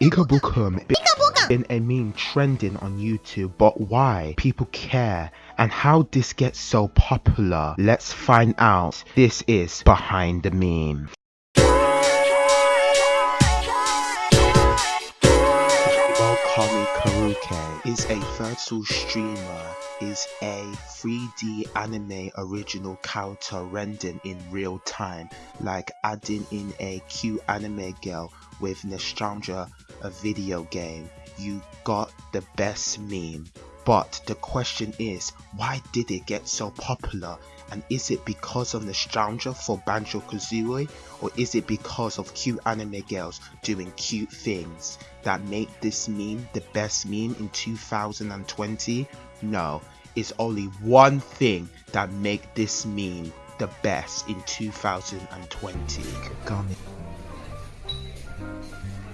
Ikabukum been a meme trending on YouTube, but why people care and how this gets so popular? Let's find out. This is behind the meme. Kami Karuke is a virtual streamer, is a 3D anime original character rendered in real time, like adding in a cute anime girl with nostalgia, a video game. You got the best meme. But the question is, why did it get so popular? And is it because of nostalgia for Banjo Kazooie? Or is it because of cute anime girls doing cute things that make this meme the best meme in 2020? No, it's only one thing that make this meme the best in 2020. Kagami.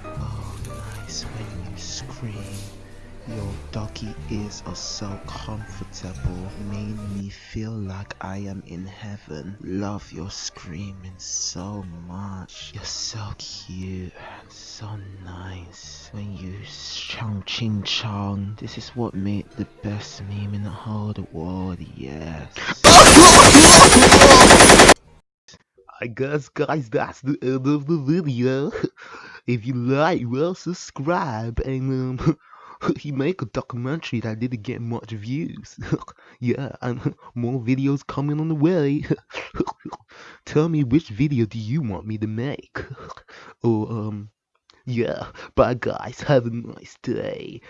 Oh, nice when you scream. Your doggy ears are so comfortable, made me feel like I am in heaven. Love your screaming so much. You're so cute and so nice. When you chong ching chong, this is what made the best meme in the whole world, yes. I guess guys that's the end of the video. If you like, well subscribe and um he make a documentary that didn't get much views. yeah, and more videos coming on the way. Tell me which video do you want me to make? or um yeah, bye guys, have a nice day.